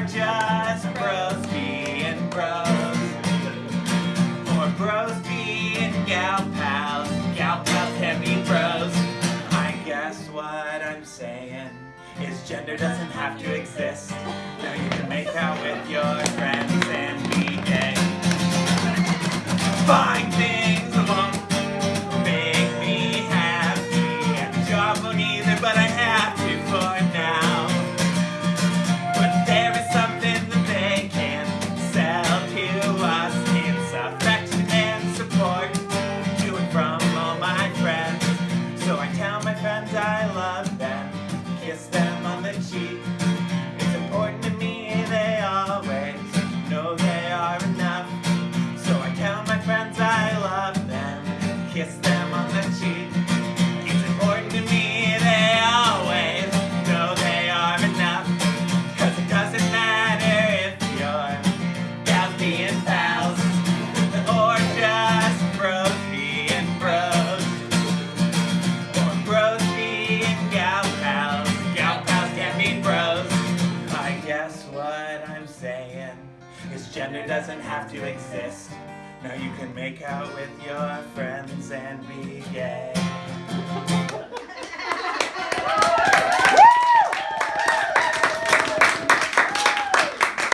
are just bros being bros. For bros being gal pals, gal pals can be bros. I guess what I'm saying is gender doesn't have to exist. Now you can make out with your friends, I love them, kiss them on the cheek. It's important to me, they always know they are enough. So I tell my friends I love them, kiss them. saying is gender doesn't have to exist. No, you can make out with your friends and be gay.